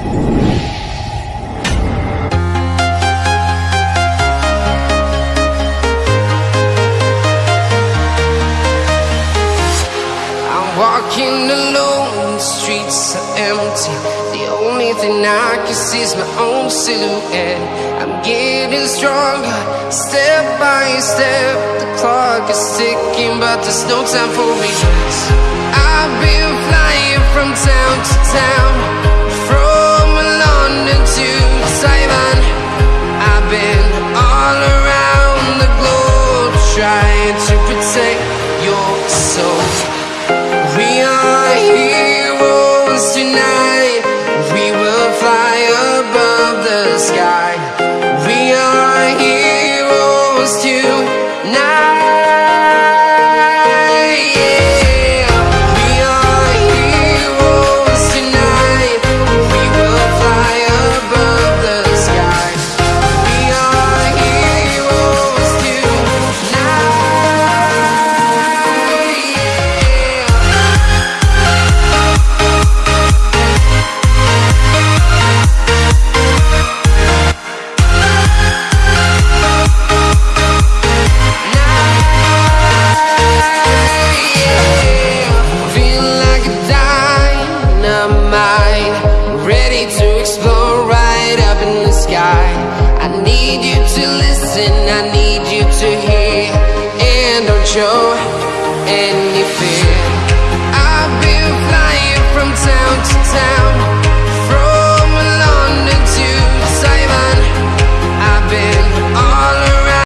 I'm walking alone, the streets are empty. The only thing I can see is my own silhouette. I'm getting stronger, step by step. The clock is ticking, but there's no time for regrets. I've been protect your soul. We are heroes tonight. We will fly above the sky. We are heroes tonight. I need you to listen, I need you to hear, and don't show any fear.